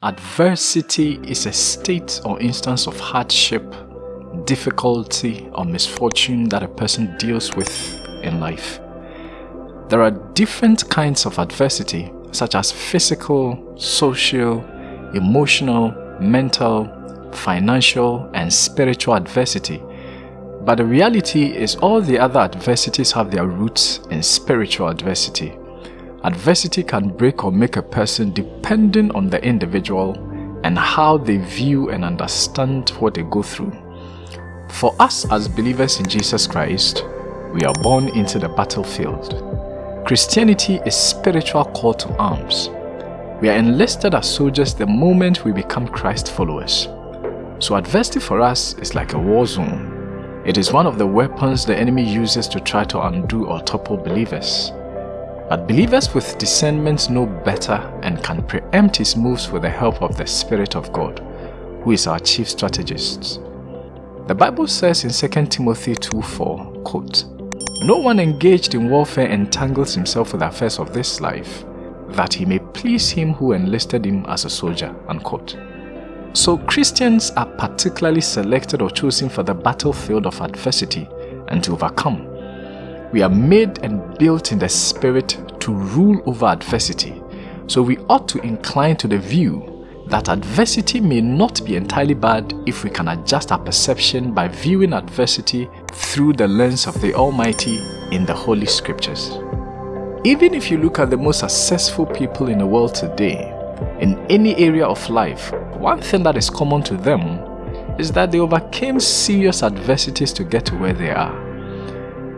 Adversity is a state or instance of hardship, difficulty, or misfortune that a person deals with in life. There are different kinds of adversity, such as physical, social, emotional, mental, financial, and spiritual adversity. But the reality is all the other adversities have their roots in spiritual adversity. Adversity can break or make a person depending on the individual and how they view and understand what they go through. For us as believers in Jesus Christ, we are born into the battlefield. Christianity is spiritual call to arms. We are enlisted as soldiers the moment we become Christ followers. So adversity for us is like a war zone. It is one of the weapons the enemy uses to try to undo or topple believers. But believers with discernment know better and can preempt his moves with the help of the Spirit of God, who is our chief strategist. The Bible says in 2 Timothy 2.4, quote, No one engaged in warfare entangles himself with the affairs of this life, that he may please him who enlisted him as a soldier. Unquote. So Christians are particularly selected or chosen for the battlefield of adversity and to overcome we are made and built in the spirit to rule over adversity. So we ought to incline to the view that adversity may not be entirely bad if we can adjust our perception by viewing adversity through the lens of the Almighty in the Holy Scriptures. Even if you look at the most successful people in the world today, in any area of life, one thing that is common to them is that they overcame serious adversities to get to where they are.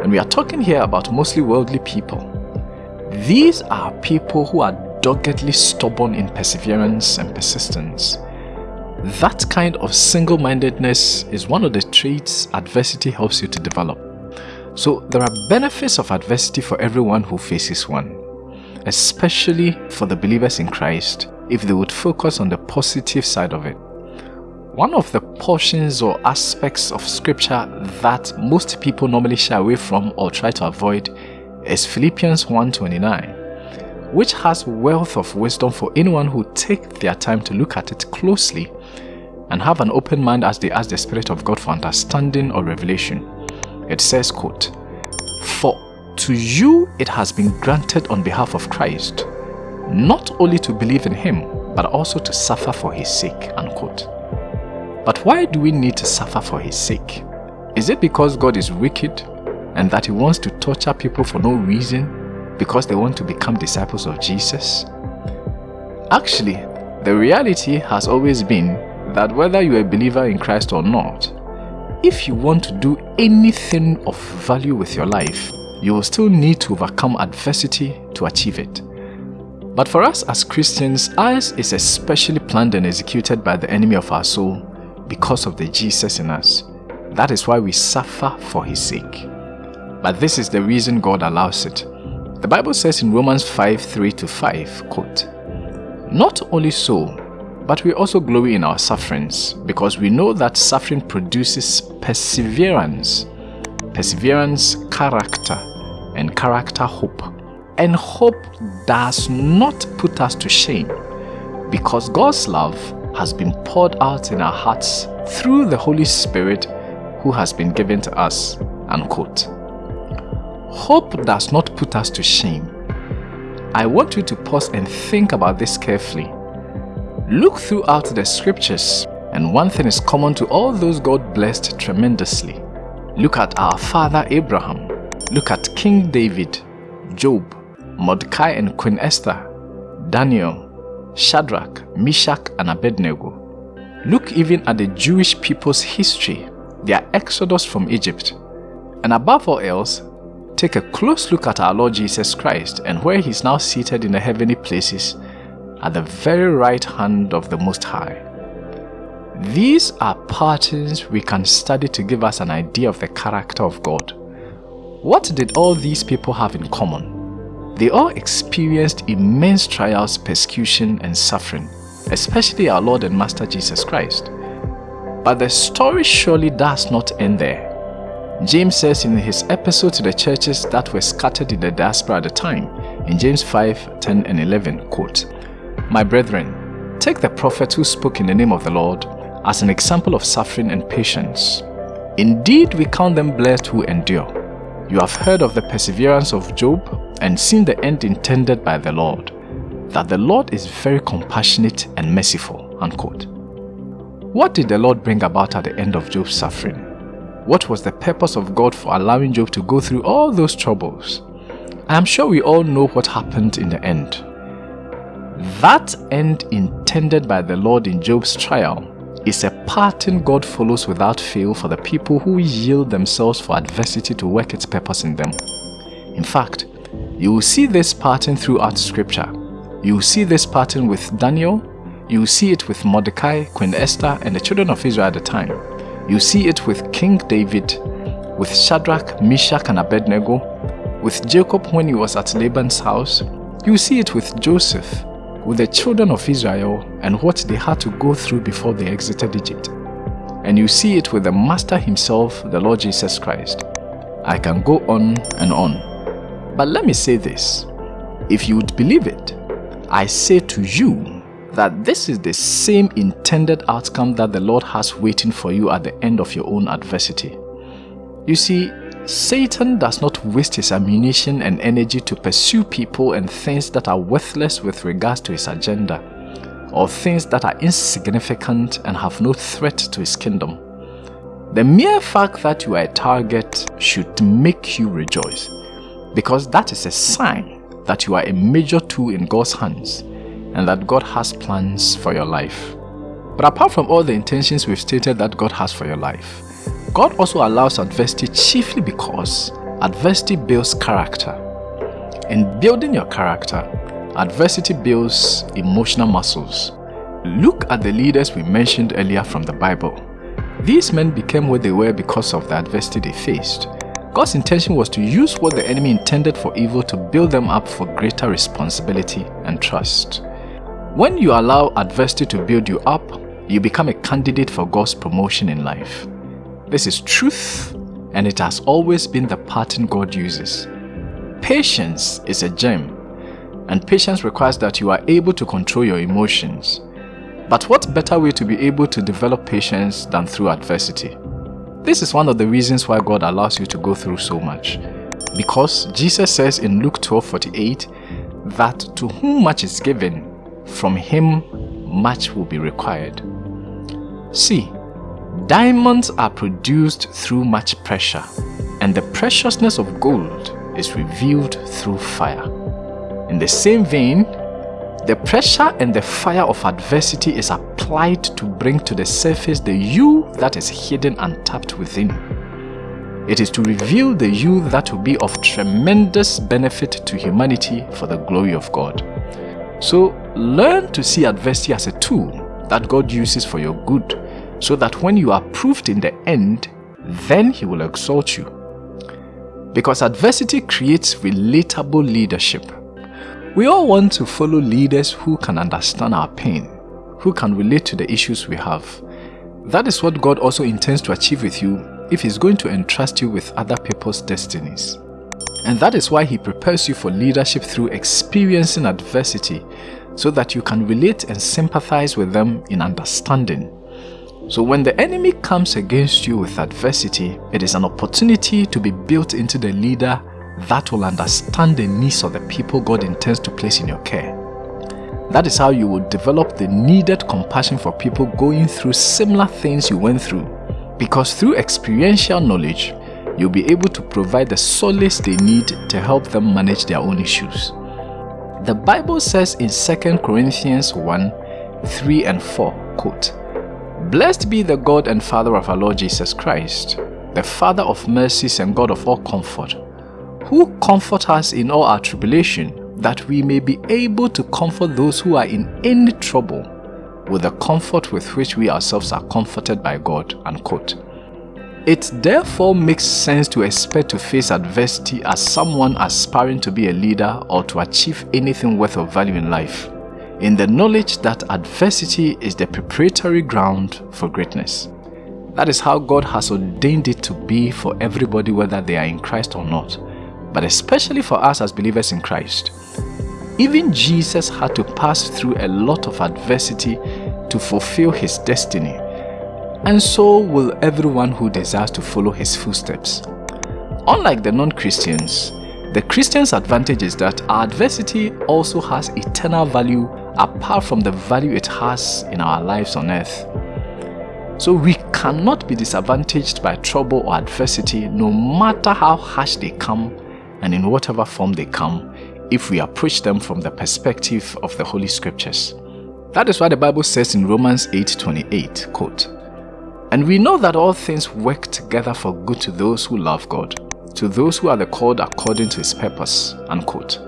And we are talking here about mostly worldly people. These are people who are doggedly stubborn in perseverance and persistence. That kind of single-mindedness is one of the traits adversity helps you to develop. So there are benefits of adversity for everyone who faces one, especially for the believers in Christ if they would focus on the positive side of it. One of the portions or aspects of scripture that most people normally shy away from or try to avoid is Philippians 1.29 which has wealth of wisdom for anyone who take their time to look at it closely and have an open mind as they ask the Spirit of God for understanding or revelation. It says, quote, For to you it has been granted on behalf of Christ, not only to believe in him, but also to suffer for his sake, unquote. But why do we need to suffer for his sake? Is it because God is wicked and that he wants to torture people for no reason because they want to become disciples of Jesus? Actually, the reality has always been that whether you're a believer in Christ or not, if you want to do anything of value with your life, you will still need to overcome adversity to achieve it. But for us as Christians, ours is especially planned and executed by the enemy of our soul because of the Jesus in us. That is why we suffer for his sake. But this is the reason God allows it. The Bible says in Romans 5, 3 to 5, quote, Not only so, but we also glory in our sufferings, because we know that suffering produces perseverance, perseverance, character, and character, hope. And hope does not put us to shame, because God's love has been poured out in our hearts through the Holy Spirit who has been given to us. Unquote. Hope does not put us to shame. I want you to pause and think about this carefully. Look throughout the scriptures and one thing is common to all those God blessed tremendously. Look at our father Abraham. Look at King David, Job, Mordecai and Queen Esther, Daniel, Shadrach, Meshach, and Abednego. Look even at the Jewish people's history, their exodus from Egypt. And above all else, take a close look at our Lord Jesus Christ and where he is now seated in the heavenly places at the very right hand of the Most High. These are patterns we can study to give us an idea of the character of God. What did all these people have in common? They all experienced immense trials, persecution, and suffering, especially our Lord and Master Jesus Christ. But the story surely does not end there. James says in his epistle to the churches that were scattered in the diaspora at the time, in James 5, 10 and 11, quote, My brethren, Take the prophet who spoke in the name of the Lord as an example of suffering and patience. Indeed, we count them blessed who endure. You have heard of the perseverance of Job and seen the end intended by the Lord, that the Lord is very compassionate and merciful. Unquote. What did the Lord bring about at the end of Job's suffering? What was the purpose of God for allowing Job to go through all those troubles? I am sure we all know what happened in the end. That end intended by the Lord in Job's trial is a pattern God follows without fail for the people who yield themselves for adversity to work its purpose in them. In fact, you will see this pattern throughout scripture. You will see this pattern with Daniel, you will see it with Mordecai, Queen Esther, and the children of Israel at the time. You see it with King David, with Shadrach, Meshach, and Abednego, with Jacob when he was at Laban's house. You see it with Joseph, with the children of Israel, and what they had to go through before they exited Egypt. And you see it with the Master himself, the Lord Jesus Christ. I can go on and on. But let me say this. If you would believe it, I say to you that this is the same intended outcome that the Lord has waiting for you at the end of your own adversity. You see, Satan does not waste his ammunition and energy to pursue people and things that are worthless with regards to his agenda, or things that are insignificant and have no threat to his kingdom. The mere fact that you are a target should make you rejoice, because that is a sign that you are a major tool in God's hands and that God has plans for your life. But apart from all the intentions we've stated that God has for your life, God also allows adversity chiefly because adversity builds character. In building your character, adversity builds emotional muscles. Look at the leaders we mentioned earlier from the Bible. These men became what they were because of the adversity they faced. God's intention was to use what the enemy intended for evil to build them up for greater responsibility and trust. When you allow adversity to build you up, you become a candidate for God's promotion in life. This is truth and it has always been the pattern God uses. Patience is a gem and patience requires that you are able to control your emotions. But what better way to be able to develop patience than through adversity? This is one of the reasons why God allows you to go through so much. Because Jesus says in Luke 12:48 that to whom much is given, from him much will be required. See, diamonds are produced through much pressure, and the preciousness of gold is revealed through fire. In the same vein, the pressure and the fire of adversity is applied to bring to the surface the you that is hidden and tapped within. It is to reveal the you that will be of tremendous benefit to humanity for the glory of God. So learn to see adversity as a tool that God uses for your good so that when you are proved in the end, then He will exalt you. Because adversity creates relatable leadership. We all want to follow leaders who can understand our pain, who can relate to the issues we have. That is what God also intends to achieve with you if He's going to entrust you with other people's destinies. And that is why He prepares you for leadership through experiencing adversity so that you can relate and sympathize with them in understanding. So when the enemy comes against you with adversity, it is an opportunity to be built into the leader that will understand the needs of the people God intends to place in your care. That is how you will develop the needed compassion for people going through similar things you went through. Because through experiential knowledge, you'll be able to provide the solace they need to help them manage their own issues. The Bible says in 2 Corinthians 1 3 and 4, quote, Blessed be the God and Father of our Lord Jesus Christ, the Father of mercies and God of all comfort, who comfort us in all our tribulation, that we may be able to comfort those who are in any trouble with the comfort with which we ourselves are comforted by God. Unquote. It therefore makes sense to expect to face adversity as someone aspiring to be a leader or to achieve anything worth of value in life, in the knowledge that adversity is the preparatory ground for greatness. That is how God has ordained it to be for everybody whether they are in Christ or not, but especially for us as believers in Christ. Even Jesus had to pass through a lot of adversity to fulfill his destiny, and so will everyone who desires to follow his footsteps. Unlike the non-Christians, the Christian's advantage is that our adversity also has eternal value apart from the value it has in our lives on earth. So we cannot be disadvantaged by trouble or adversity no matter how harsh they come and in whatever form they come if we approach them from the perspective of the Holy Scriptures. That is why the Bible says in Romans 8:28, quote, And we know that all things work together for good to those who love God, to those who are the called according to his purpose, unquote.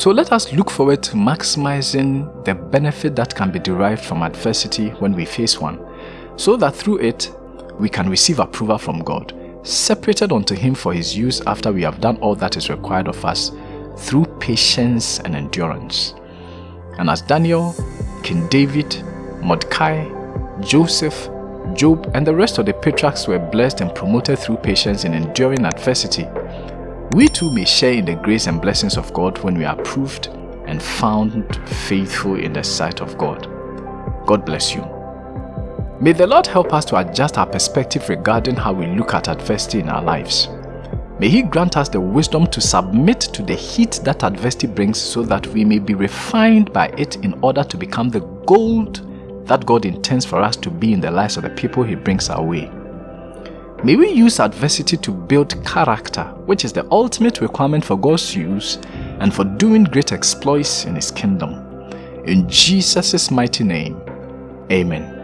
So let us look forward to maximizing the benefit that can be derived from adversity when we face one, so that through it, we can receive approval from God, separated unto him for his use after we have done all that is required of us through patience and endurance. And as Daniel, King David, Mordecai, Joseph, Job, and the rest of the patriarchs were blessed and promoted through patience in enduring adversity, we too may share in the grace and blessings of God when we are proved and found faithful in the sight of God. God bless you. May the Lord help us to adjust our perspective regarding how we look at adversity in our lives. May He grant us the wisdom to submit to the heat that adversity brings so that we may be refined by it in order to become the gold that God intends for us to be in the lives of the people He brings our way. May we use adversity to build character, which is the ultimate requirement for God's use and for doing great exploits in His kingdom. In Jesus' mighty name, Amen.